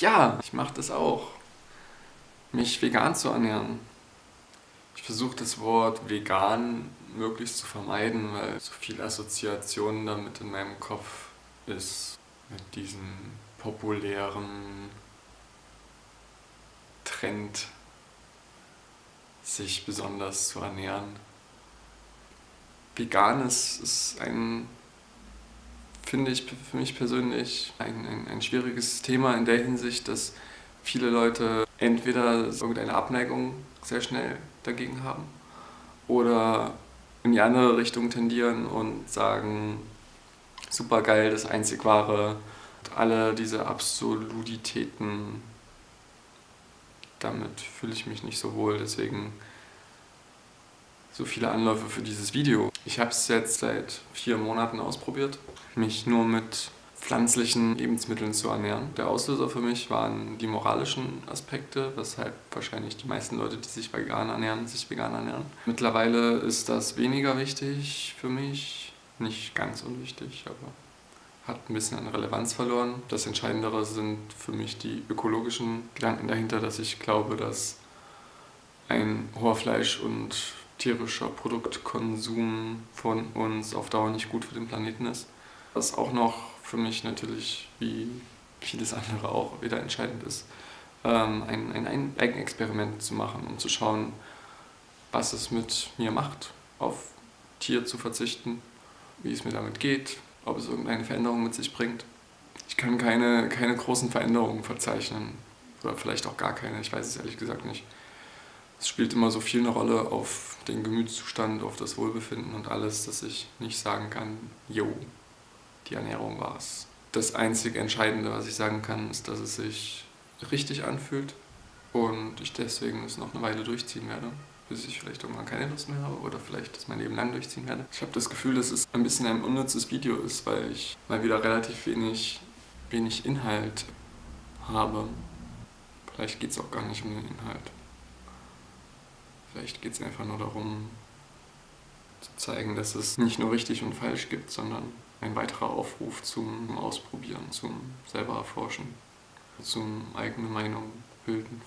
Ja, ich mache das auch. Mich vegan zu ernähren. Ich versuche das Wort vegan möglichst zu vermeiden, weil so viel Assoziationen damit in meinem Kopf ist mit diesem populären Trend, sich besonders zu ernähren. Vegan ist, ist ein, finde ich für mich persönlich, ein, ein, ein schwieriges Thema in der Hinsicht, dass viele Leute entweder irgendeine Abneigung sehr schnell dagegen haben oder in die andere Richtung tendieren und sagen, super geil, das einzig wahre, alle diese Absolutitäten, damit fühle ich mich nicht so wohl, deswegen so viele Anläufe für dieses Video. Ich habe es jetzt seit vier Monaten ausprobiert, mich nur mit pflanzlichen Lebensmitteln zu ernähren. Der Auslöser für mich waren die moralischen Aspekte, weshalb wahrscheinlich die meisten Leute, die sich vegan ernähren, sich vegan ernähren. Mittlerweile ist das weniger wichtig für mich, nicht ganz unwichtig, aber hat ein bisschen an Relevanz verloren. Das Entscheidendere sind für mich die ökologischen Gedanken dahinter, dass ich glaube, dass ein hoher Fleisch- und tierischer Produktkonsum von uns auf Dauer nicht gut für den Planeten ist. Was auch noch für mich natürlich, wie vieles andere auch, wieder entscheidend ist, ähm, ein, ein, Eigenexperiment zu machen, um zu schauen, was es mit mir macht, auf Tier zu verzichten, wie es mir damit geht, ob es irgendeine Veränderung mit sich bringt. Ich kann keine, keine großen Veränderungen verzeichnen, oder vielleicht auch gar keine, ich weiß es ehrlich gesagt nicht. Es spielt immer so viel eine Rolle auf den Gemütszustand, auf das Wohlbefinden und alles, dass ich nicht sagen kann, yo, die Ernährung war es. Das einzig Entscheidende, was ich sagen kann, ist, dass es sich richtig anfühlt und ich deswegen es noch eine Weile durchziehen werde, bis ich vielleicht irgendwann keine Lust mehr habe oder vielleicht das mein Leben lang durchziehen werde. Ich habe das Gefühl, dass es ein bisschen ein unnützes Video ist, weil ich mal wieder relativ wenig, wenig Inhalt habe. Vielleicht geht es auch gar nicht um den Inhalt. Vielleicht geht es einfach nur darum, zu zeigen, dass es nicht nur richtig und falsch gibt, sondern ein weiterer Aufruf zum Ausprobieren, zum selber erforschen, zum eigene Meinung bilden.